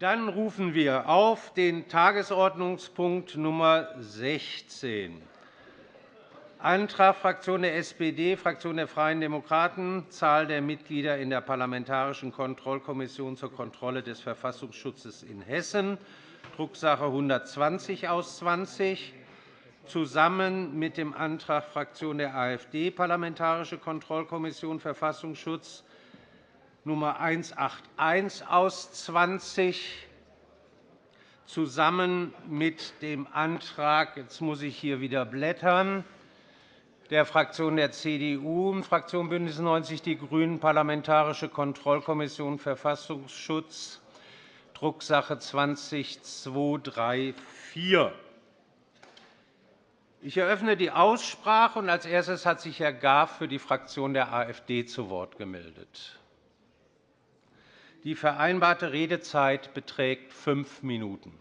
Dann rufen wir auf den Tagesordnungspunkt Nummer 16 Antrag Fraktion der SPD, Fraktion der Freien Demokraten, Zahl der Mitglieder in der Parlamentarischen Kontrollkommission zur Kontrolle des Verfassungsschutzes in Hessen, Drucksache 120 aus 20, zusammen mit dem Antrag Fraktion der AfD, Parlamentarische Kontrollkommission Verfassungsschutz Nummer 181 aus 20, zusammen mit dem Antrag, jetzt muss ich hier wieder blättern, der Fraktion der CDU, Fraktion BÜNDNIS 90 die GRÜNEN, Parlamentarische Kontrollkommission Verfassungsschutz, Drucksache 20-234. Ich eröffne die Aussprache. Als erstes hat sich Herr Graf für die Fraktion der AfD zu Wort gemeldet. Die vereinbarte Redezeit beträgt fünf Minuten.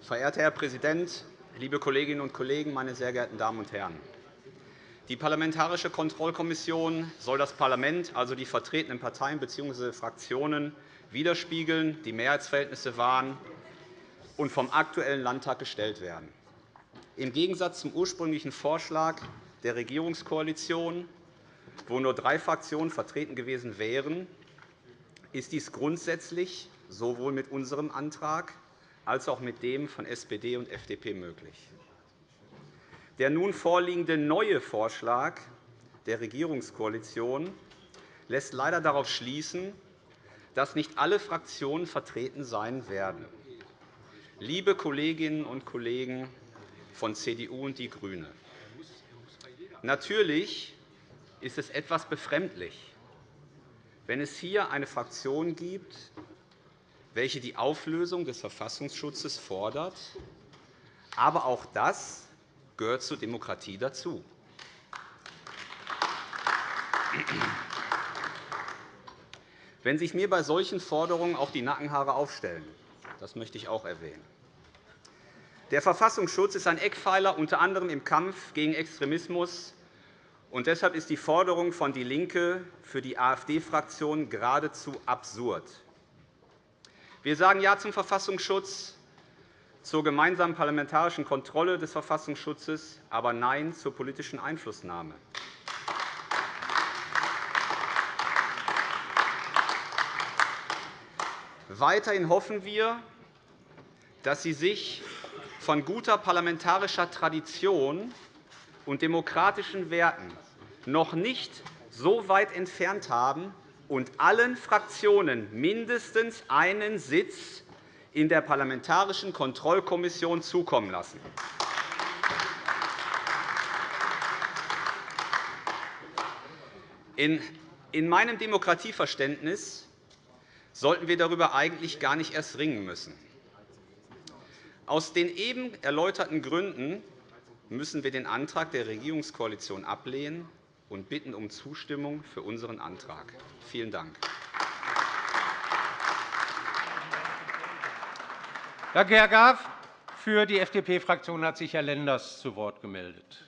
Verehrter Herr Präsident, liebe Kolleginnen und Kollegen, meine sehr geehrten Damen und Herren! Die Parlamentarische Kontrollkommission soll das Parlament, also die vertretenen Parteien bzw. Fraktionen, widerspiegeln, die Mehrheitsverhältnisse wahren und vom aktuellen Landtag gestellt werden. Im Gegensatz zum ursprünglichen Vorschlag der Regierungskoalition, wo nur drei Fraktionen vertreten gewesen wären, ist dies grundsätzlich sowohl mit unserem Antrag als auch mit dem von SPD und FDP möglich. Der nun vorliegende neue Vorschlag der Regierungskoalition lässt leider darauf schließen, dass nicht alle Fraktionen vertreten sein werden. Liebe Kolleginnen und Kollegen von CDU und DIE GRÜNE, natürlich ist es etwas befremdlich, wenn es hier eine Fraktion gibt, welche die Auflösung des Verfassungsschutzes fordert. Aber auch das gehört zur Demokratie dazu. Wenn sich mir bei solchen Forderungen auch die Nackenhaare aufstellen, das möchte ich auch erwähnen. Der Verfassungsschutz ist ein Eckpfeiler unter anderem im Kampf gegen Extremismus. Und deshalb ist die Forderung von DIE LINKE für die AfD-Fraktion geradezu absurd. Wir sagen Ja zum Verfassungsschutz, zur gemeinsamen parlamentarischen Kontrolle des Verfassungsschutzes, aber Nein zur politischen Einflussnahme. Weiterhin hoffen wir, dass Sie sich von guter parlamentarischer Tradition und demokratischen Werten noch nicht so weit entfernt haben, und allen Fraktionen mindestens einen Sitz in der Parlamentarischen Kontrollkommission zukommen lassen. In meinem Demokratieverständnis sollten wir darüber eigentlich gar nicht erst ringen müssen. Aus den eben erläuterten Gründen müssen wir den Antrag der Regierungskoalition ablehnen und bitten um Zustimmung für unseren Antrag. Vielen Dank. Danke, Herr Graf. Für die FDP-Fraktion hat sich Herr Lenders zu Wort gemeldet.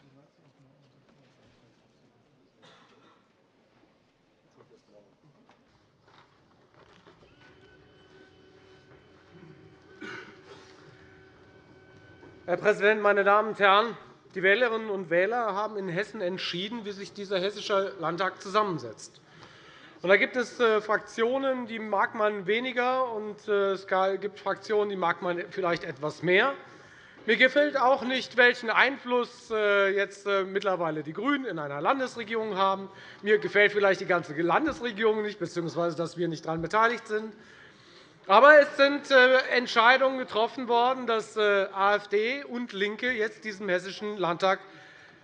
Herr Präsident, meine Damen und Herren! Die Wählerinnen und Wähler haben in Hessen entschieden, wie sich dieser Hessische Landtag zusammensetzt. Da gibt es äh, Fraktionen, die mag man weniger, und äh, es gibt Fraktionen, die mag man vielleicht etwas mehr. Mir gefällt auch nicht, welchen Einfluss äh, jetzt mittlerweile die GRÜNEN in einer Landesregierung haben. Mir gefällt vielleicht die ganze Landesregierung nicht, bzw. dass wir nicht daran beteiligt sind. Aber es sind Entscheidungen getroffen worden, dass AfD und LINKE jetzt diesem Hessischen Landtag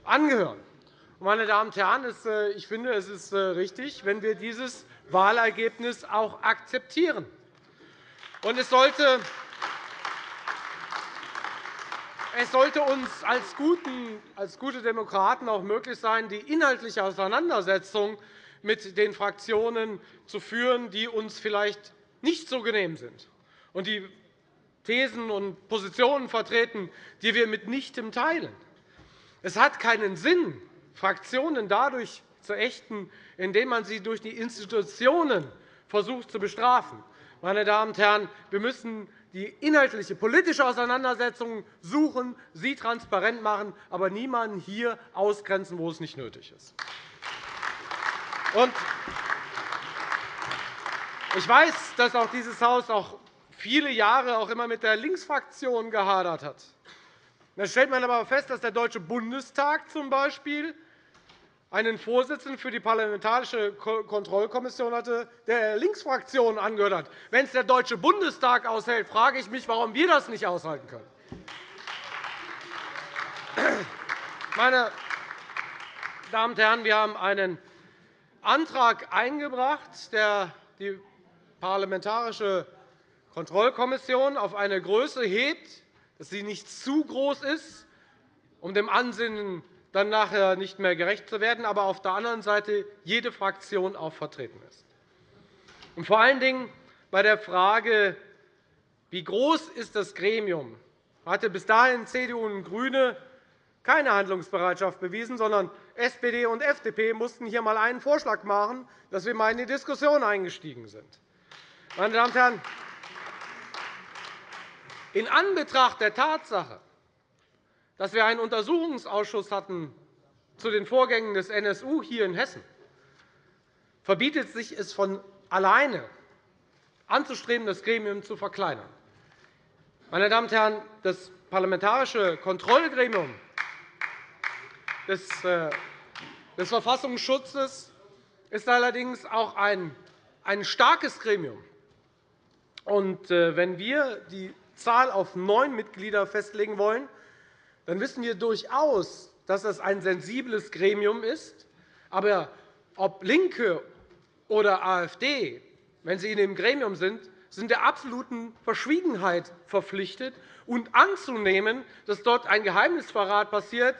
angehören. Meine Damen und Herren, äh, ich finde, es ist richtig, wenn wir dieses Wahlergebnis auch akzeptieren. es sollte es sollte uns als gute Demokraten auch möglich sein, die inhaltliche Auseinandersetzung mit den Fraktionen zu führen, die uns vielleicht nicht so genehm sind und die Thesen und Positionen vertreten, die wir mitnichtem teilen. Es hat keinen Sinn, Fraktionen dadurch zu ächten, indem man sie durch die Institutionen versucht zu bestrafen. Meine Damen und Herren, wir müssen die inhaltliche politische Auseinandersetzung suchen, sie transparent machen, aber niemanden hier ausgrenzen, wo es nicht nötig ist. Ich weiß, dass auch dieses Haus auch viele Jahre auch immer mit der Linksfraktion gehadert hat. Da stellt man aber fest, dass der Deutsche Bundestag zum Beispiel einen Vorsitzenden für die Parlamentarische Kontrollkommission hatte, der der Linksfraktion angehört hat. Wenn es der Deutsche Bundestag aushält, frage ich mich, warum wir das nicht aushalten können. Meine Damen und Herren, wir haben einen Antrag eingebracht, der die Parlamentarische Kontrollkommission auf eine Größe hebt, dass sie nicht zu groß ist, um dem Ansinnen dann nachher nicht mehr gerecht zu werden, aber auf der anderen Seite jede Fraktion auch vertreten ist. Und vor allen Dingen bei der Frage, wie groß ist das Gremium, hatte bis dahin CDU und GRÜNE keine Handlungsbereitschaft bewiesen, sondern SPD und FDP mussten hier einmal einen Vorschlag machen, dass wir einmal in die Diskussion eingestiegen sind. Meine Damen und Herren, in Anbetracht der Tatsache, dass wir einen Untersuchungsausschuss hatten zu den Vorgängen des NSU hier in Hessen, verbietet sich es von alleine anzustreben, das Gremium zu verkleinern. Meine Damen und Herren, das Parlamentarische Kontrollgremium des äh, Verfassungsschutzes ist allerdings auch ein starkes Gremium. Äh, wenn wir die Zahl auf neun Mitglieder festlegen wollen, dann wissen wir durchaus, dass das ein sensibles Gremium ist. Aber ob LINKE oder AfD, wenn sie in dem Gremium sind, sind der absoluten Verschwiegenheit verpflichtet. Und anzunehmen, dass dort ein Geheimnisverrat passiert,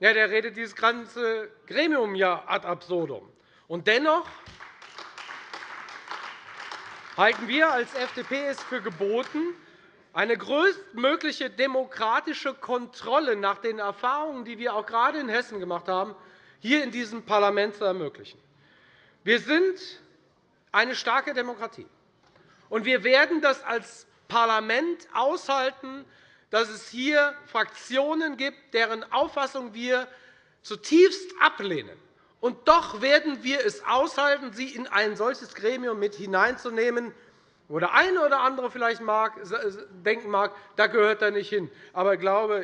ja, der redet dieses ganze Gremium ja ad absurdum. Und dennoch halten wir als FDP es für geboten, eine größtmögliche demokratische Kontrolle nach den Erfahrungen, die wir auch gerade in Hessen gemacht haben, hier in diesem Parlament zu ermöglichen. Wir sind eine starke Demokratie, und wir werden das als Parlament aushalten, dass es hier Fraktionen gibt, deren Auffassung wir zutiefst ablehnen. Und doch werden wir es aushalten, sie in ein solches Gremium mit hineinzunehmen, wo der eine oder andere vielleicht denken mag, da gehört er nicht hin. Aber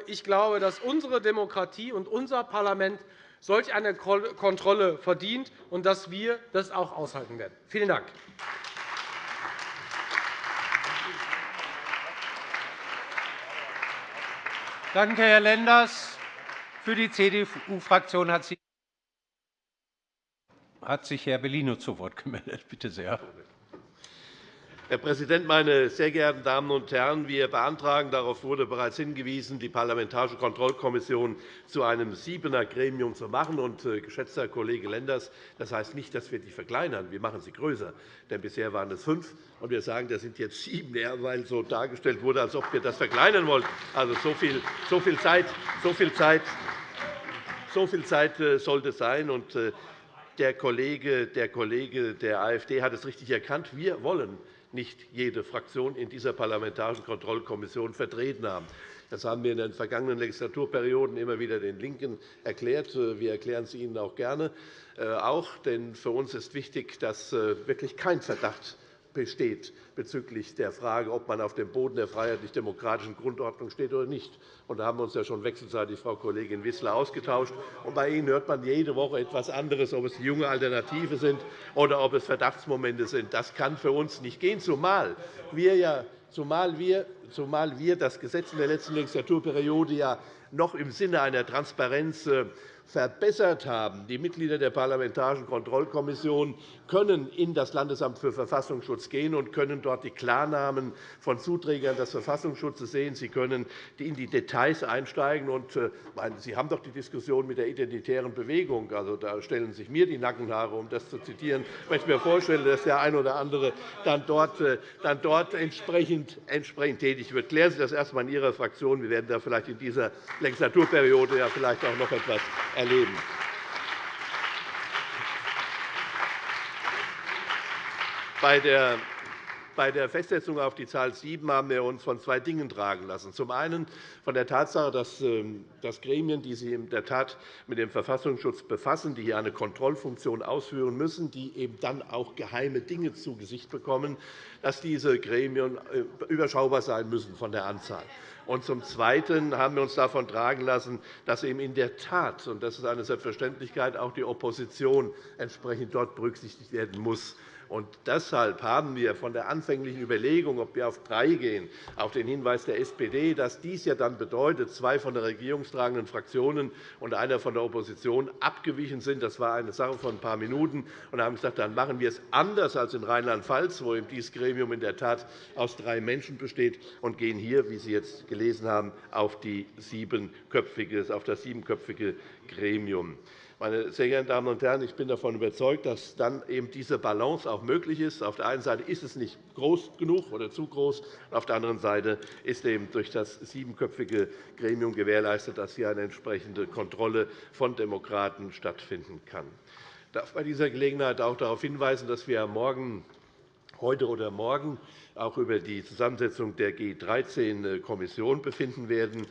ich glaube, dass unsere Demokratie und unser Parlament solch eine Kontrolle verdient und dass wir das auch aushalten werden. Vielen Dank. Danke, Herr Lenders. Für die CDU-Fraktion hat sich Herr Bellino zu Wort gemeldet. Bitte sehr. Herr Präsident, meine sehr geehrten Damen und Herren! Wir beantragen, darauf wurde bereits hingewiesen, die Parlamentarische Kontrollkommission zu einem Siebener-Gremium zu machen. Und, äh, geschätzter Kollege Lenders, das heißt nicht, dass wir die verkleinern. Wir machen sie größer. Denn bisher waren es fünf, und wir sagen, das sind jetzt sieben, weil so dargestellt wurde, als ob wir das verkleinern wollten. Also, so viel, so viel Zeit, so viel Zeit, so viel Zeit äh, sollte sein. Und, äh, der Kollege, der Kollege der AfD hat es richtig erkannt. Wir wollen nicht jede Fraktion in dieser Parlamentarischen Kontrollkommission vertreten haben. Das haben wir in den vergangenen Legislaturperioden immer wieder den LINKEN erklärt. Wir erklären es Ihnen auch gerne. Äh, auch, denn für uns ist wichtig, dass äh, wirklich kein Verdacht besteht bezüglich der Frage, ob man auf dem Boden der freiheitlich-demokratischen Grundordnung steht oder nicht. da haben wir uns ja schon wechselseitig, Frau Kollegin Wissler, ausgetauscht. bei Ihnen hört man jede Woche etwas anderes, ob es junge Alternative sind oder ob es Verdachtsmomente sind. Das kann für uns nicht gehen, zumal wir, ja, zumal wir, zumal wir das Gesetz in der letzten Legislaturperiode ja noch im Sinne einer Transparenz äh, verbessert haben. Die Mitglieder der Parlamentarischen Kontrollkommission können in das Landesamt für Verfassungsschutz gehen und können dort die Klarnamen von Zuträgern des Verfassungsschutzes sehen. Sie können in die Details einsteigen. Äh, Sie haben doch die Diskussion mit der identitären Bewegung. Also, da stellen sich mir die Nackenhaare, um das zu zitieren, wenn ich mir vorstelle, dass der eine oder andere dann dort, äh, dann dort entsprechend, entsprechend tätig wird. Klären Sie das erst einmal in Ihrer Fraktion. Wir werden da vielleicht in dieser Legislaturperiode ja vielleicht auch noch etwas erleben. Bei der bei der Festsetzung auf die Zahl 7 haben wir uns von zwei Dingen tragen lassen. Zum einen von der Tatsache, dass ähm, das Gremien, die sich in der Tat mit dem Verfassungsschutz befassen, die hier eine Kontrollfunktion ausführen müssen, die eben dann auch geheime Dinge zu Gesicht bekommen, dass diese Gremien äh, überschaubar sein müssen von der Anzahl. Und zum Zweiten haben wir uns davon tragen lassen, dass eben in der Tat, und das ist eine Selbstverständlichkeit, auch die Opposition entsprechend dort berücksichtigt werden muss. Und deshalb haben wir von der anfänglichen Überlegung, ob wir auf drei gehen, auf den Hinweis der SPD, dass dies ja dann bedeutet, zwei von der regierungstragenden Fraktionen und einer von der Opposition abgewichen sind. Das war eine Sache von ein paar Minuten. Und haben gesagt, dann machen wir es anders als in Rheinland-Pfalz, wo dieses Gremium in der Tat aus drei Menschen besteht, und gehen hier, wie Sie jetzt gelesen haben, auf, die auf das siebenköpfige Gremium. Meine sehr geehrten Damen und Herren, ich bin davon überzeugt, dass dann eben diese Balance auch möglich ist. Auf der einen Seite ist es nicht groß genug oder zu groß, auf der anderen Seite ist eben durch das siebenköpfige Gremium gewährleistet, dass hier eine entsprechende Kontrolle von Demokraten stattfinden kann. Ich darf bei dieser Gelegenheit auch darauf hinweisen, dass wir morgen heute oder morgen auch über die Zusammensetzung der G13-Kommission befinden werden.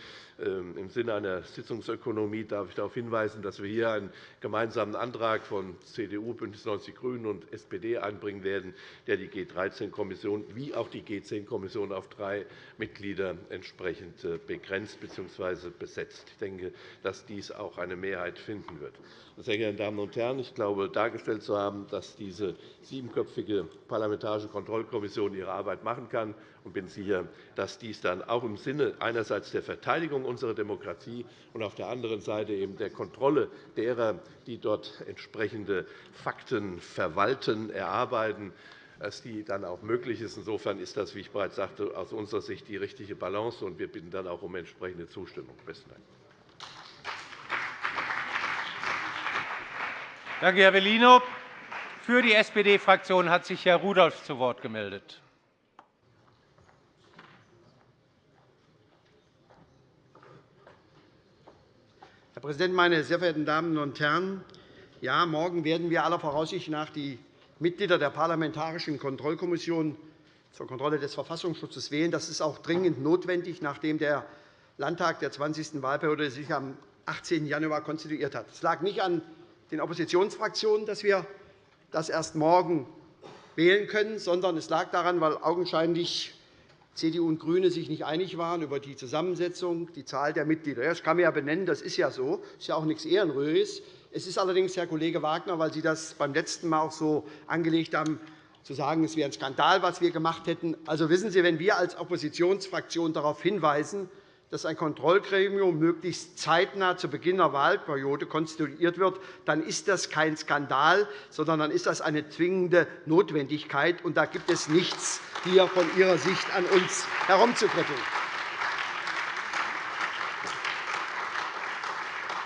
Ähm, Im Sinne einer Sitzungsökonomie darf ich darauf hinweisen, dass wir hier einen gemeinsamen Antrag von CDU, BÜNDNIS 90 die GRÜNEN und SPD einbringen werden, der die G13-Kommission wie auch die G10-Kommission auf drei Mitglieder entsprechend äh, begrenzt bzw. besetzt. Ich denke, dass dies auch eine Mehrheit finden wird. Sehr geehrte Damen und Herren, ich glaube, dargestellt zu haben, dass diese siebenköpfige Parlamentarische Kontrollkommission ihre Arbeit machen kann und bin sicher, dass dies dann auch im Sinne einerseits der Verteidigung unserer Demokratie und auf der anderen Seite eben der Kontrolle derer, die dort entsprechende Fakten verwalten, erarbeiten, dass die dann auch möglich ist. Insofern ist das, wie ich bereits sagte, aus unserer Sicht die richtige Balance, und wir bitten dann auch um entsprechende Zustimmung. Besten Dank. Danke, Herr Bellino. Für die SPD-Fraktion hat sich Herr Rudolph zu Wort gemeldet. Herr Präsident, meine sehr verehrten Damen und Herren! Ja, morgen werden wir aller Voraussicht nach die Mitglieder der Parlamentarischen Kontrollkommission zur Kontrolle des Verfassungsschutzes wählen. Das ist auch dringend notwendig, nachdem der Landtag der 20. Wahlperiode sich am 18. Januar konstituiert hat. Es lag nicht an den Oppositionsfraktionen, dass wir das erst morgen wählen können, sondern es lag daran, weil augenscheinlich CDU und GRÜNE sich nicht einig waren über die Zusammensetzung, die Zahl der Mitglieder. Das kann man ja benennen, das ist ja so. Das ist ja auch nichts Ehrenrühriges. Es ist allerdings, Herr Kollege Wagner, weil Sie das beim letzten Mal auch so angelegt haben, zu sagen, es wäre ein Skandal, was wir gemacht hätten. Also wissen Sie, wenn wir als Oppositionsfraktion darauf hinweisen, dass ein Kontrollgremium möglichst zeitnah zu Beginn der Wahlperiode konstituiert wird, dann ist das kein Skandal, sondern dann ist das eine zwingende Notwendigkeit. Und da gibt es nichts hier von Ihrer Sicht an uns herumzukritteln.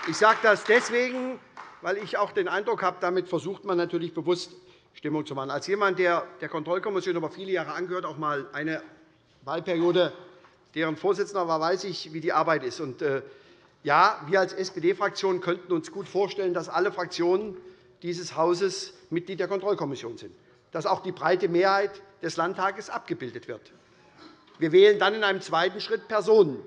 Ich sage das deswegen, weil ich auch den Eindruck habe, damit versucht man natürlich bewusst Stimmung zu machen. Als jemand, der der Kontrollkommission über viele Jahre angehört, auch einmal eine Wahlperiode deren Vorsitzender war, weiß ich, wie die Arbeit ist. Und, äh, ja, wir als SPD-Fraktion könnten uns gut vorstellen, dass alle Fraktionen dieses Hauses Mitglied der Kontrollkommission sind, dass auch die breite Mehrheit des Landtages abgebildet wird. Wir wählen dann in einem zweiten Schritt Personen.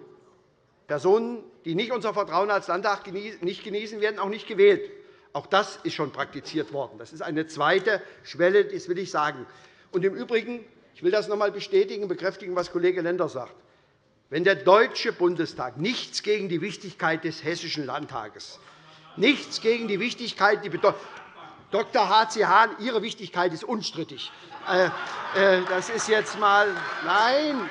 Personen, die nicht unser Vertrauen als Landtag nicht genießen, werden auch nicht gewählt. Auch das ist schon praktiziert worden. Das ist eine zweite Schwelle, das will ich sagen. Und Im Übrigen, ich will das noch einmal bestätigen und bekräftigen, was Kollege Lenders sagt. Wenn der Deutsche Bundestag nichts gegen die Wichtigkeit des Hessischen Landtages, nichts gegen die Wichtigkeit, die Dr. H.C. Hahn, Ihre Wichtigkeit ist unstrittig. Äh, äh, das ist jetzt mal nein.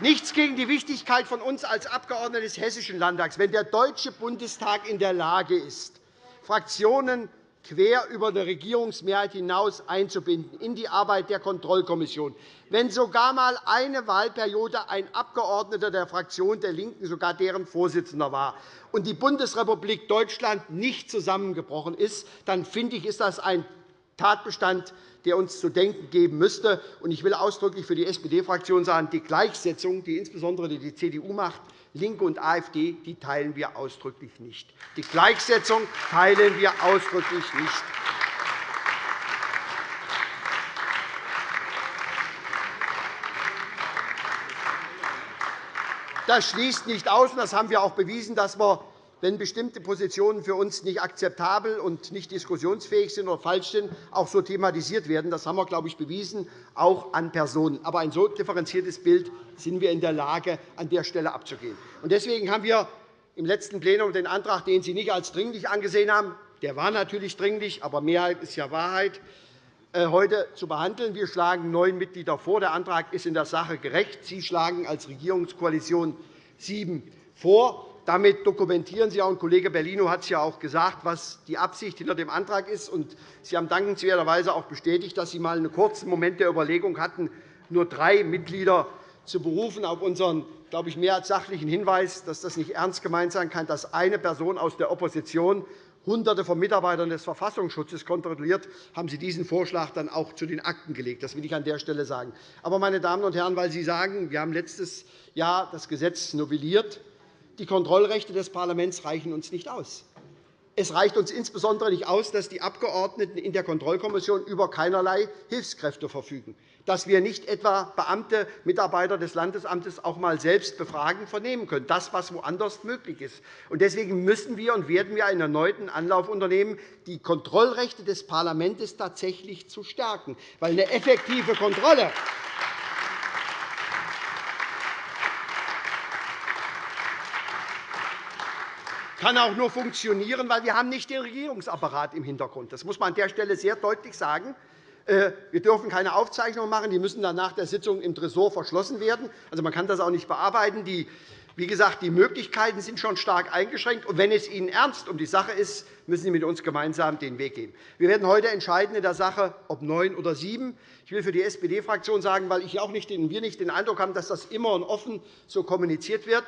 Nichts gegen die Wichtigkeit von uns als Abgeordnete des Hessischen Landtags. Wenn der Deutsche Bundestag in der Lage ist, Fraktionen quer über die Regierungsmehrheit hinaus einzubinden in die Arbeit der Kontrollkommission. Wenn sogar einmal eine Wahlperiode ein Abgeordneter der Fraktion der LINKEN sogar deren Vorsitzender war und die Bundesrepublik Deutschland nicht zusammengebrochen ist, dann finde ich, ist das ein Tatbestand, der uns zu denken geben müsste. Ich will ausdrücklich für die SPD-Fraktion sagen, die Gleichsetzung, die insbesondere die CDU macht, LINKE und AfD, die teilen wir ausdrücklich nicht. Die Gleichsetzung teilen wir ausdrücklich nicht. Das schließt nicht aus, und das haben wir auch bewiesen, dass wir wenn bestimmte Positionen für uns nicht akzeptabel und nicht diskussionsfähig sind oder falsch sind, auch so thematisiert werden. Das haben wir, glaube ich, bewiesen, auch an Personen. Aber ein so differenziertes Bild sind wir in der Lage, an der Stelle abzugehen. Deswegen haben wir im letzten Plenum den Antrag, den Sie nicht als dringlich angesehen haben, der war natürlich dringlich, aber Mehrheit ist ja Wahrheit, äh, heute zu behandeln. Wir schlagen neun Mitglieder vor. Der Antrag ist in der Sache gerecht. Sie schlagen als Regierungskoalition sieben vor. Damit dokumentieren Sie auch, und Kollege Bellino hat es ja auch gesagt, was die Absicht hinter dem Antrag ist. Und Sie haben dankenswerterweise auch bestätigt, dass Sie einmal einen kurzen Moment der Überlegung hatten, nur drei Mitglieder zu berufen auf unseren glaube ich, mehr als sachlichen Hinweis, dass das nicht ernst gemeint sein kann, dass eine Person aus der Opposition Hunderte von Mitarbeitern des Verfassungsschutzes kontrolliert, haben Sie diesen Vorschlag dann auch zu den Akten gelegt. Das will ich an der Stelle sagen. Aber, meine Damen und Herren, weil Sie sagen, wir haben letztes Jahr das Gesetz novelliert, die Kontrollrechte des Parlaments reichen uns nicht aus. Es reicht uns insbesondere nicht aus, dass die Abgeordneten in der Kontrollkommission über keinerlei Hilfskräfte verfügen, dass wir nicht etwa Beamte, Mitarbeiter des Landesamtes auch einmal selbst befragen, vernehmen können, das, was woanders möglich ist. Deswegen müssen wir und werden wir einen erneuten Anlauf unternehmen, die Kontrollrechte des Parlaments tatsächlich zu stärken. Weil eine effektive Kontrolle kann auch nur funktionieren, weil wir haben nicht den Regierungsapparat im Hintergrund. Das muss man an der Stelle sehr deutlich sagen. Äh, wir dürfen keine Aufzeichnungen machen. Die müssen dann nach der Sitzung im Tresor verschlossen werden. Also, man kann das auch nicht bearbeiten. Die, wie gesagt, die Möglichkeiten sind schon stark eingeschränkt. Und wenn es Ihnen ernst um die Sache ist, müssen Sie mit uns gemeinsam den Weg gehen. Wir werden heute entscheiden in der Sache, ob neun oder sieben. Ich will für die SPD-Fraktion sagen, weil ich auch nicht, wir nicht den Eindruck haben, dass das immer und offen so kommuniziert wird.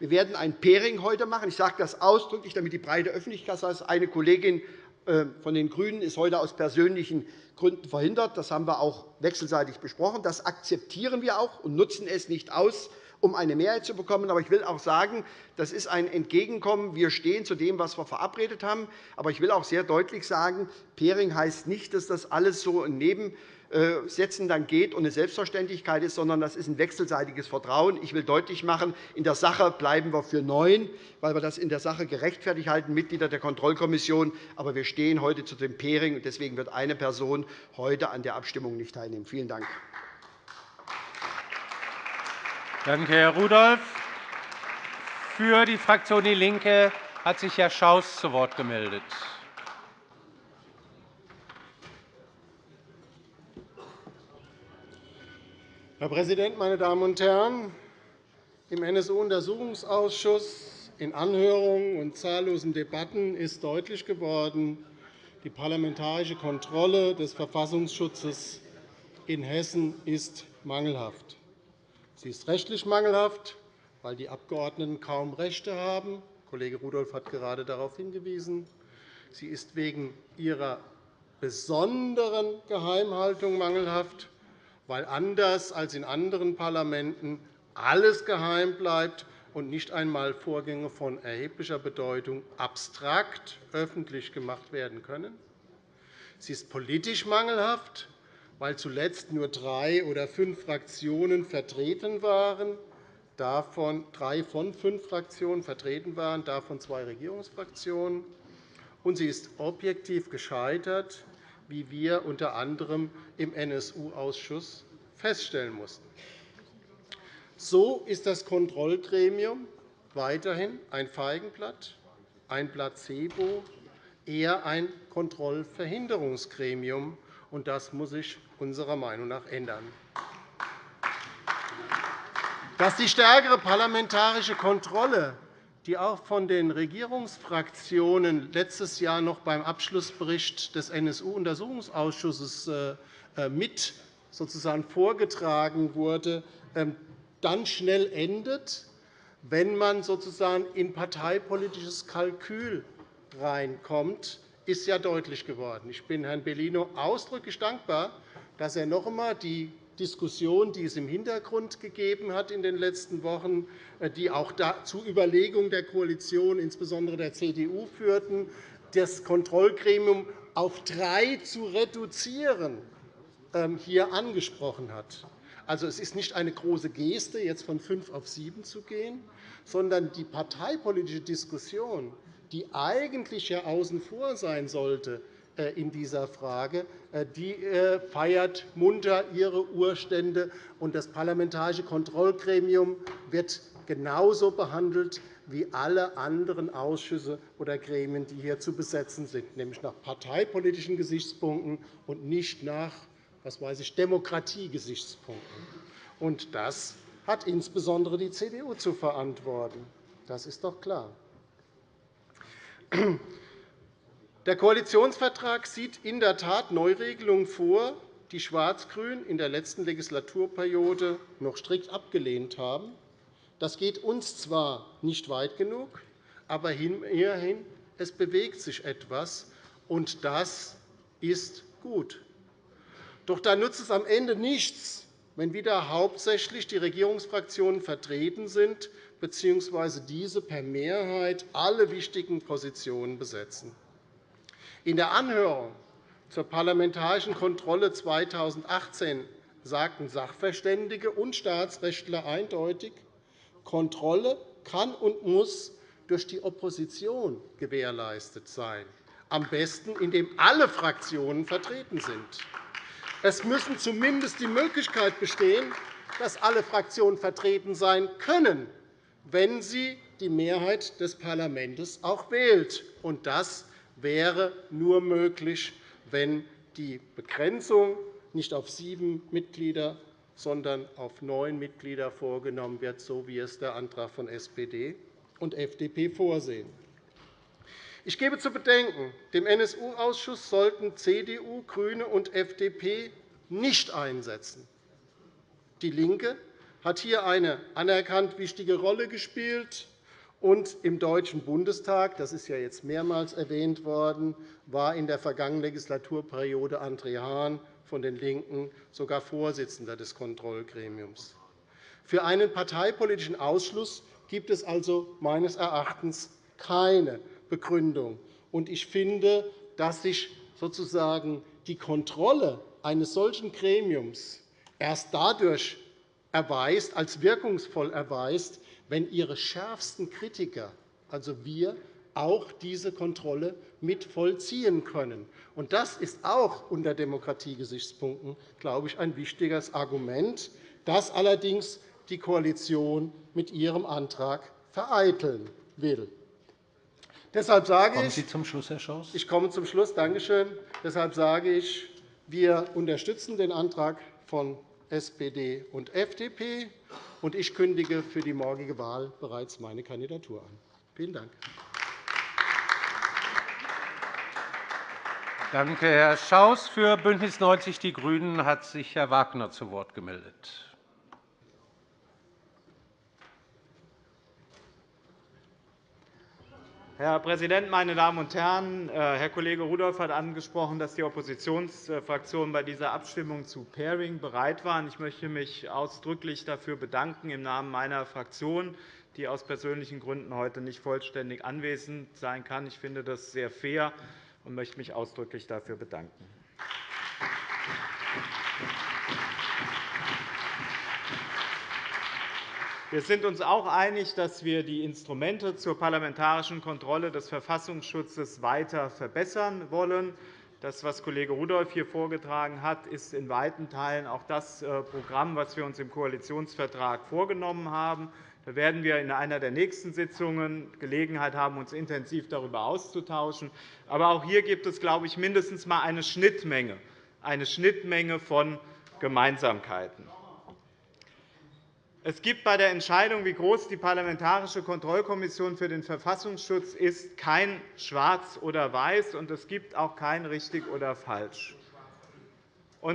Wir werden ein Pairing heute machen. Ich sage das ausdrücklich, damit die breite Öffentlichkeit weiß. Eine Kollegin äh, von den GRÜNEN ist heute aus persönlichen Gründen verhindert. Das haben wir auch wechselseitig besprochen. Das akzeptieren wir auch und nutzen es nicht aus, um eine Mehrheit zu bekommen. Aber ich will auch sagen, das ist ein Entgegenkommen. Wir stehen zu dem, was wir verabredet haben. Aber ich will auch sehr deutlich sagen, Pairing heißt nicht, dass das alles so ein Neben setzen dann geht und eine Selbstverständlichkeit ist, sondern das ist ein wechselseitiges Vertrauen. Ich will deutlich machen, in der Sache bleiben wir für neun, weil wir das in der Sache gerechtfertigt halten, Mitglieder der Kontrollkommission. Aber wir stehen heute zu dem Pairing, und deswegen wird eine Person heute an der Abstimmung nicht teilnehmen. Vielen Dank. Danke, Herr Rudolph. Für die Fraktion DIE LINKE hat sich Herr Schaus zu Wort gemeldet. Herr Präsident, meine Damen und Herren! Im NSU-Untersuchungsausschuss, in Anhörungen und zahllosen Debatten ist deutlich geworden, die parlamentarische Kontrolle des Verfassungsschutzes in Hessen ist mangelhaft. Sie ist rechtlich mangelhaft, weil die Abgeordneten kaum Rechte haben. Kollege Rudolph hat gerade darauf hingewiesen. Sie ist wegen ihrer besonderen Geheimhaltung mangelhaft, weil anders als in anderen Parlamenten alles geheim bleibt und nicht einmal Vorgänge von erheblicher Bedeutung abstrakt öffentlich gemacht werden können. Sie ist politisch mangelhaft, weil zuletzt nur drei oder fünf Fraktionen vertreten waren, davon drei von fünf Fraktionen vertreten waren, davon zwei Regierungsfraktionen. Und sie ist objektiv gescheitert, wie wir unter anderem im NSU-Ausschuss feststellen mussten. So ist das Kontrollgremium weiterhin ein Feigenblatt, ein Placebo, eher ein Kontrollverhinderungsgremium. Das muss sich unserer Meinung nach ändern. dass die stärkere parlamentarische Kontrolle, die auch von den Regierungsfraktionen letztes Jahr noch beim Abschlussbericht des NSU-Untersuchungsausschusses äh, äh, mit sozusagen vorgetragen wurde, ähm, dann schnell endet, wenn man sozusagen in parteipolitisches Kalkül reinkommt, ist ja deutlich geworden. Ich bin Herrn Bellino ausdrücklich dankbar, dass er noch einmal die Diskussion, die es im Hintergrund gegeben hat in den letzten Wochen, äh, die auch zu Überlegungen der Koalition, insbesondere der CDU, führten, das Kontrollgremium auf drei zu reduzieren, ähm, hier angesprochen hat. Also, es ist nicht eine große Geste, jetzt von fünf auf sieben zu gehen, sondern die parteipolitische Diskussion, die eigentlich ja außen vor sein sollte in dieser Frage, äh, die äh, feiert munter ihre Urstände. und Das Parlamentarische Kontrollgremium wird genauso behandelt wie alle anderen Ausschüsse oder Gremien, die hier zu besetzen sind, nämlich nach parteipolitischen Gesichtspunkten und nicht nach was weiß ich, Demokratiegesichtspunkten. Und das hat insbesondere die CDU zu verantworten. Das ist doch klar. Der Koalitionsvertrag sieht in der Tat Neuregelungen vor, die Schwarz-Grün in der letzten Legislaturperiode noch strikt abgelehnt haben. Das geht uns zwar nicht weit genug, aber immerhin, es bewegt sich etwas, und das ist gut. Doch da nutzt es am Ende nichts, wenn wieder hauptsächlich die Regierungsfraktionen vertreten sind bzw. diese per Mehrheit alle wichtigen Positionen besetzen. In der Anhörung zur parlamentarischen Kontrolle 2018 sagten Sachverständige und Staatsrechtler eindeutig, Kontrolle kann und muss durch die Opposition gewährleistet sein, am besten, indem alle Fraktionen vertreten sind. Es müssen zumindest die Möglichkeit bestehen, dass alle Fraktionen vertreten sein können, wenn sie die Mehrheit des Parlaments auch wählt. Und das wäre nur möglich, wenn die Begrenzung nicht auf sieben Mitglieder, sondern auf neun Mitglieder vorgenommen wird, so wie es der Antrag von SPD und FDP vorsehen. Ich gebe zu bedenken, dem NSU-Ausschuss sollten CDU, GRÜNE und FDP nicht einsetzen. DIE LINKE hat hier eine anerkannt wichtige Rolle gespielt. Und im Deutschen Bundestag, das ist ja jetzt mehrmals erwähnt worden, war in der vergangenen Legislaturperiode André Hahn von den LINKEN sogar Vorsitzender des Kontrollgremiums. Für einen parteipolitischen Ausschluss gibt es also meines Erachtens keine Begründung. Ich finde, dass sich sozusagen die Kontrolle eines solchen Gremiums erst dadurch erweist, als wirkungsvoll erweist, wenn ihre schärfsten Kritiker, also wir, auch diese Kontrolle mit vollziehen können. Das ist auch unter Demokratiegesichtspunkten glaube ich, ein wichtiges Argument, das allerdings die Koalition mit ihrem Antrag vereiteln will. Deshalb sage Kommen Sie zum Schluss, Herr Schaus. Ich komme zum Schluss. Danke schön. Deshalb sage ich, wir unterstützen den Antrag von SPD und FDP, und ich kündige für die morgige Wahl bereits meine Kandidatur an. Vielen Dank. Danke, Herr Schaus. Für BÜNDNIS 90 die GRÜNEN hat sich Herr Wagner zu Wort gemeldet. Herr Präsident, meine Damen und Herren! Äh, Herr Kollege Rudolph hat angesprochen, dass die Oppositionsfraktionen bei dieser Abstimmung zu Pairing bereit waren. Ich möchte mich ausdrücklich dafür bedanken im Namen meiner Fraktion, die aus persönlichen Gründen heute nicht vollständig anwesend sein kann. Ich finde das sehr fair und möchte mich ausdrücklich dafür bedanken. Wir sind uns auch einig, dass wir die Instrumente zur parlamentarischen Kontrolle des Verfassungsschutzes weiter verbessern wollen. Das, was Kollege Rudolph hier vorgetragen hat, ist in weiten Teilen auch das äh, Programm, das wir uns im Koalitionsvertrag vorgenommen haben. Da werden wir in einer der nächsten Sitzungen Gelegenheit haben, uns intensiv darüber auszutauschen. Aber auch hier gibt es, glaube ich, mindestens einmal eine Schnittmenge, eine Schnittmenge von Gemeinsamkeiten. Es gibt bei der Entscheidung, wie groß die Parlamentarische Kontrollkommission für den Verfassungsschutz ist, kein Schwarz oder Weiß, und es gibt auch kein richtig oder falsch.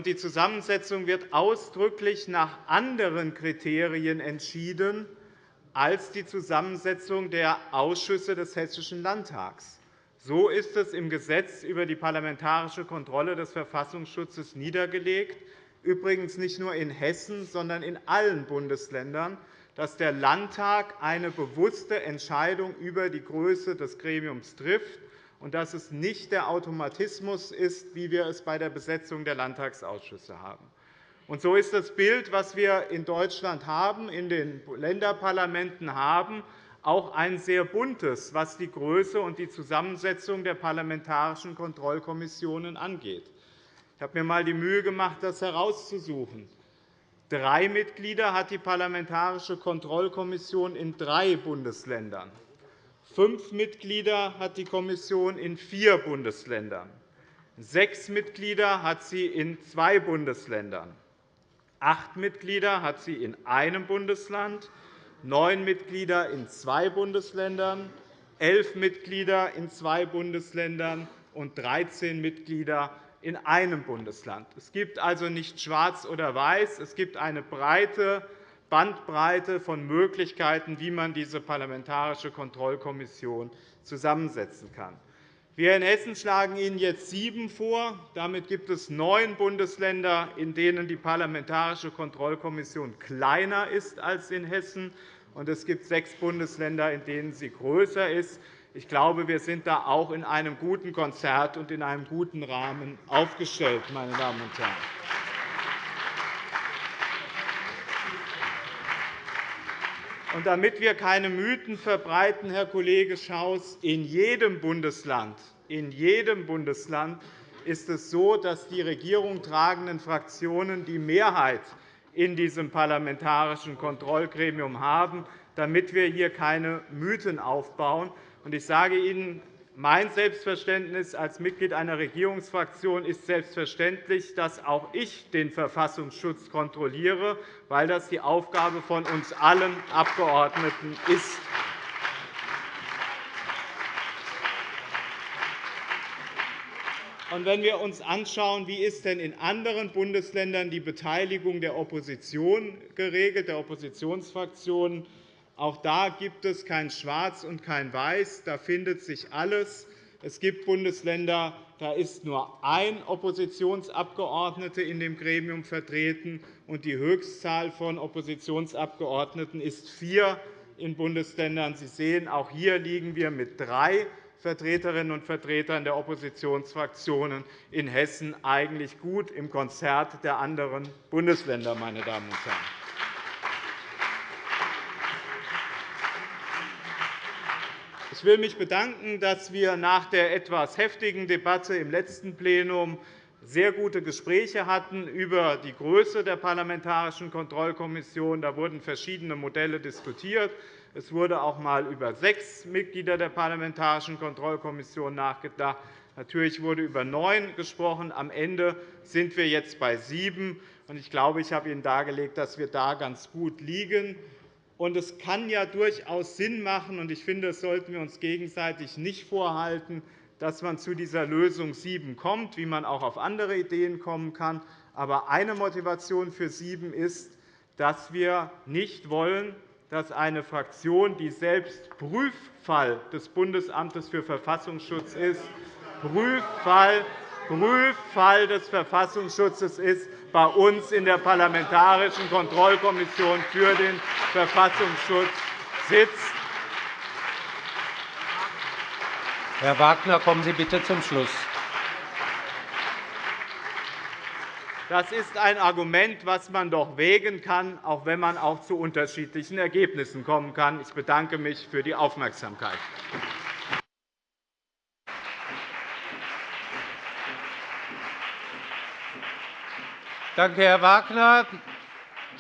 die Zusammensetzung wird ausdrücklich nach anderen Kriterien entschieden als die Zusammensetzung der Ausschüsse des Hessischen Landtags. So ist es im Gesetz über die parlamentarische Kontrolle des Verfassungsschutzes niedergelegt übrigens nicht nur in Hessen, sondern in allen Bundesländern, dass der Landtag eine bewusste Entscheidung über die Größe des Gremiums trifft und dass es nicht der Automatismus ist, wie wir es bei der Besetzung der Landtagsausschüsse haben. Und so ist das Bild, das wir in Deutschland haben, in den Länderparlamenten haben, auch ein sehr buntes, was die Größe und die Zusammensetzung der parlamentarischen Kontrollkommissionen angeht. Ich habe mir einmal die Mühe gemacht, das herauszusuchen. Drei Mitglieder hat die Parlamentarische Kontrollkommission in drei Bundesländern. Fünf Mitglieder hat die Kommission in vier Bundesländern. Sechs Mitglieder hat sie in zwei Bundesländern. Acht Mitglieder hat sie in einem Bundesland, neun Mitglieder in zwei Bundesländern, elf Mitglieder in zwei Bundesländern und 13 Mitglieder in einem Bundesland. Es gibt also nicht schwarz oder weiß. Es gibt eine breite Bandbreite von Möglichkeiten, wie man diese Parlamentarische Kontrollkommission zusammensetzen kann. Wir in Hessen schlagen Ihnen jetzt sieben vor. Damit gibt es neun Bundesländer, in denen die Parlamentarische Kontrollkommission kleiner ist als in Hessen. Und es gibt sechs Bundesländer, in denen sie größer ist. Ich glaube, wir sind da auch in einem guten Konzert und in einem guten Rahmen aufgestellt, meine Damen und Herren. Und damit wir keine Mythen verbreiten, Herr Kollege Schaus, in jedem Bundesland, in jedem Bundesland ist es so, dass die Regierung tragenden Fraktionen die Mehrheit in diesem parlamentarischen Kontrollgremium haben, damit wir hier keine Mythen aufbauen. Ich sage Ihnen, mein Selbstverständnis als Mitglied einer Regierungsfraktion ist selbstverständlich, dass auch ich den Verfassungsschutz kontrolliere, weil das die Aufgabe von uns allen Abgeordneten ist. Wenn wir uns anschauen, wie ist denn in anderen Bundesländern die Beteiligung der Opposition geregelt, der Oppositionsfraktionen auch da gibt es kein Schwarz und kein Weiß. Da findet sich alles. Es gibt Bundesländer, da ist nur ein Oppositionsabgeordneter in dem Gremium vertreten, und die Höchstzahl von Oppositionsabgeordneten ist vier in Bundesländern. Sie sehen, auch hier liegen wir mit drei Vertreterinnen und Vertretern der Oppositionsfraktionen in Hessen eigentlich gut im Konzert der anderen Bundesländer. Meine Damen und Herren. Ich will mich bedanken, dass wir nach der etwas heftigen Debatte im letzten Plenum sehr gute Gespräche hatten über die Größe der Parlamentarischen Kontrollkommission. Da wurden verschiedene Modelle diskutiert. Es wurde auch einmal über sechs Mitglieder der Parlamentarischen Kontrollkommission nachgedacht. Natürlich wurde über neun gesprochen. Am Ende sind wir jetzt bei sieben. Ich glaube, ich habe Ihnen dargelegt, dass wir da ganz gut liegen. Und es kann ja durchaus Sinn machen, und ich finde, das sollten wir uns gegenseitig nicht vorhalten, dass man zu dieser Lösung 7 kommt, wie man auch auf andere Ideen kommen kann. Aber eine Motivation für 7 ist, dass wir nicht wollen, dass eine Fraktion, die selbst Prüffall des Bundesamtes für Verfassungsschutz ist, Prüffall, Prüffall des Verfassungsschutzes ist, bei uns in der Parlamentarischen Kontrollkommission für den Verfassungsschutz sitzt. Herr Wagner, kommen Sie bitte zum Schluss. Das ist ein Argument, das man doch wägen kann, auch wenn man auch zu unterschiedlichen Ergebnissen kommen kann. Ich bedanke mich für die Aufmerksamkeit. Danke, Herr Wagner.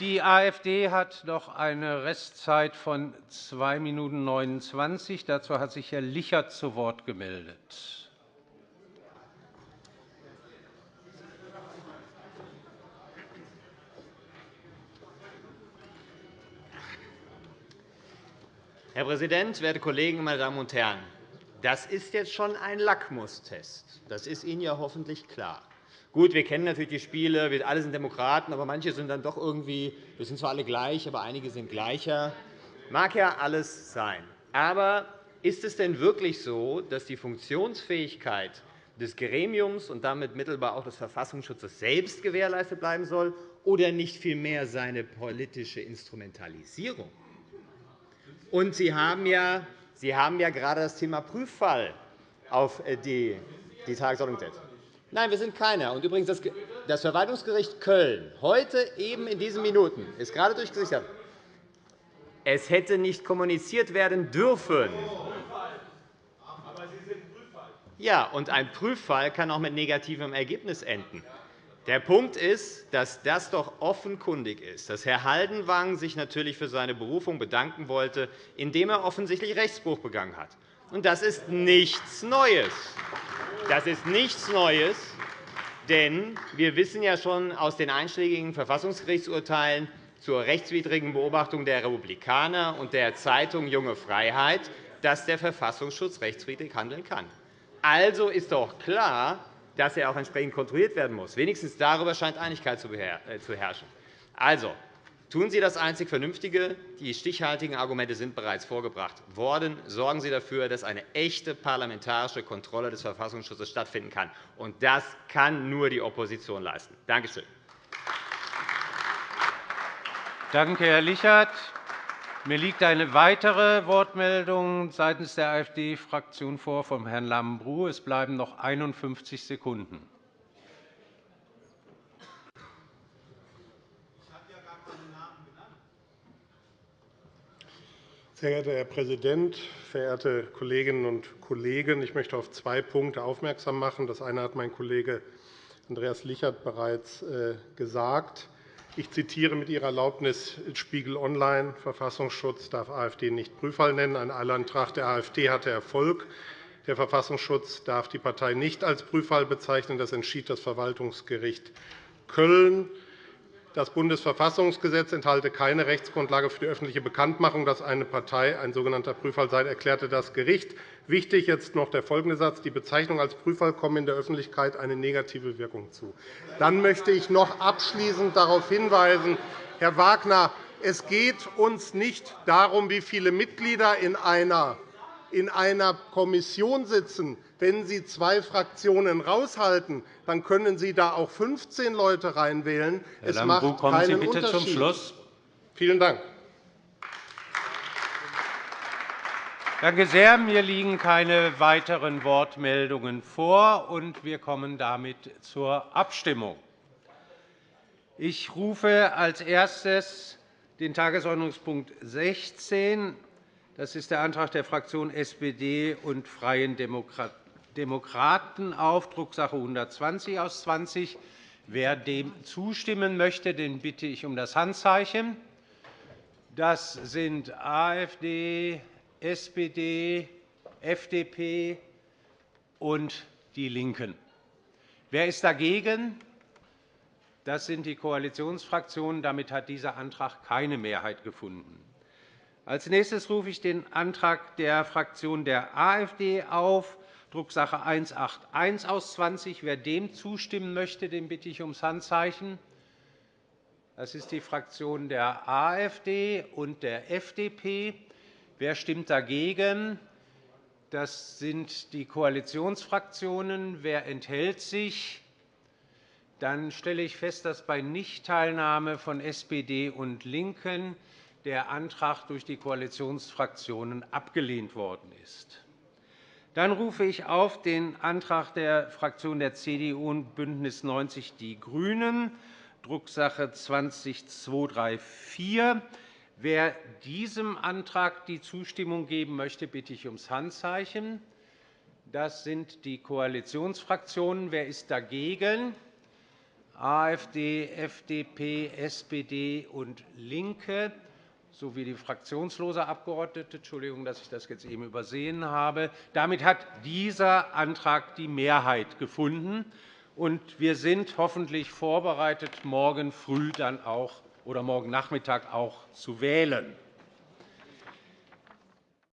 Die AfD hat noch eine Restzeit von 2 Minuten 29. Dazu hat sich Herr Lichert zu Wort gemeldet. Herr Präsident, werte Kollegen, meine Damen und Herren! Das ist jetzt schon ein Lackmustest. Das ist Ihnen ja hoffentlich klar. Gut, wir kennen natürlich die Spiele, wir alle sind Demokraten, aber manche sind dann doch irgendwie, wir sind zwar alle gleich, aber einige sind gleicher. Mag ja alles sein. Aber ist es denn wirklich so, dass die Funktionsfähigkeit des Gremiums und damit mittelbar auch des Verfassungsschutzes selbst gewährleistet bleiben soll, oder nicht vielmehr seine politische Instrumentalisierung? Und Sie haben ja, Sie haben ja gerade das Thema Prüffall auf äh, die, die Tagesordnung gesetzt. Nein, wir sind keiner. Und übrigens, das Verwaltungsgericht Köln, heute eben in diesen Minuten, ist gerade durchgesichert. Es hätte nicht kommuniziert werden dürfen. Ja, und ein Prüffall kann auch mit negativem Ergebnis enden. Der Punkt ist, dass das doch offenkundig ist, dass Herr Haldenwang sich natürlich für seine Berufung bedanken wollte, indem er offensichtlich Rechtsbruch begangen hat. Und das ist nichts Neues. Das ist nichts Neues, denn wir wissen ja schon aus den einschlägigen Verfassungsgerichtsurteilen zur rechtswidrigen Beobachtung der Republikaner und der Zeitung Junge Freiheit, dass der Verfassungsschutz rechtswidrig handeln kann. Also ist doch klar, dass er auch entsprechend kontrolliert werden muss. Wenigstens darüber scheint Einigkeit zu äh, herrschen. Also, tun Sie das einzig Vernünftige. Die stichhaltigen Argumente sind bereits vorgebracht worden. Sorgen Sie dafür, dass eine echte parlamentarische Kontrolle des Verfassungsschutzes stattfinden kann. Und das kann nur die Opposition leisten. Danke schön. Danke, Herr Lichert. Mir liegt eine weitere Wortmeldung seitens der AfD-Fraktion vor von Herrn Lambrou. Es bleiben noch 51 Sekunden. Sehr geehrter Herr Präsident, verehrte Kolleginnen und Kollegen! Ich möchte auf zwei Punkte aufmerksam machen. Das eine hat mein Kollege Andreas Lichert bereits äh, gesagt. Ich zitiere mit Ihrer Erlaubnis Spiegel Online. Verfassungsschutz darf AfD nicht Prüffall nennen. Ein Eilantrag der AfD hatte Erfolg. Der Verfassungsschutz darf die Partei nicht als Prüffall bezeichnen. Das entschied das Verwaltungsgericht Köln. Das Bundesverfassungsgesetz enthalte keine Rechtsgrundlage für die öffentliche Bekanntmachung, dass eine Partei ein sogenannter Prüffall sei, erklärte das Gericht. Wichtig jetzt noch der folgende Satz. Die Bezeichnung als Prüffall kommt in der Öffentlichkeit eine negative Wirkung zu. Dann möchte ich noch abschließend darauf hinweisen, Herr Wagner, es geht uns nicht darum, wie viele Mitglieder in einer in einer Kommission sitzen, wenn Sie zwei Fraktionen raushalten, dann können Sie da auch 15 Leute reinwählen. Herr es Lambrou, macht kommen Sie bitte Unterschied. zum Schluss. Vielen Dank. Danke sehr. Mir liegen keine weiteren Wortmeldungen vor, und wir kommen damit zur Abstimmung. Ich rufe als erstes den Tagesordnungspunkt 16 das ist der Antrag der Fraktionen SPD und Freien Demokraten auf Drucksache 120 aus 20. Wer dem zustimmen möchte, den bitte ich um das Handzeichen. Das sind AfD, SPD, FDP und DIE LINKEN. Wer ist dagegen? Das sind die Koalitionsfraktionen. Damit hat dieser Antrag keine Mehrheit gefunden. Als nächstes rufe ich den Antrag der Fraktion der AfD auf, Drucksache 181 aus 20. Wer dem zustimmen möchte, den bitte ich ums Handzeichen. Das ist die Fraktion der AfD und der FDP. Wer stimmt dagegen? Das sind die Koalitionsfraktionen. Wer enthält sich? Dann stelle ich fest, dass bei Nichtteilnahme von SPD und LINKEN der Antrag durch die Koalitionsfraktionen abgelehnt worden ist. Dann rufe ich auf den Antrag der Fraktionen der CDU und BÜNDNIS 90 die GRÜNEN, Drucksache 20234. Wer diesem Antrag die Zustimmung geben möchte, bitte ich ums Handzeichen. Das sind die Koalitionsfraktionen. Wer ist dagegen? AfD, FDP, SPD und LINKE sowie die fraktionslose Abgeordnete. Entschuldigung, dass ich das jetzt eben übersehen habe. Damit hat dieser Antrag die Mehrheit gefunden. Und wir sind hoffentlich vorbereitet, morgen früh dann auch oder morgen Nachmittag auch zu wählen.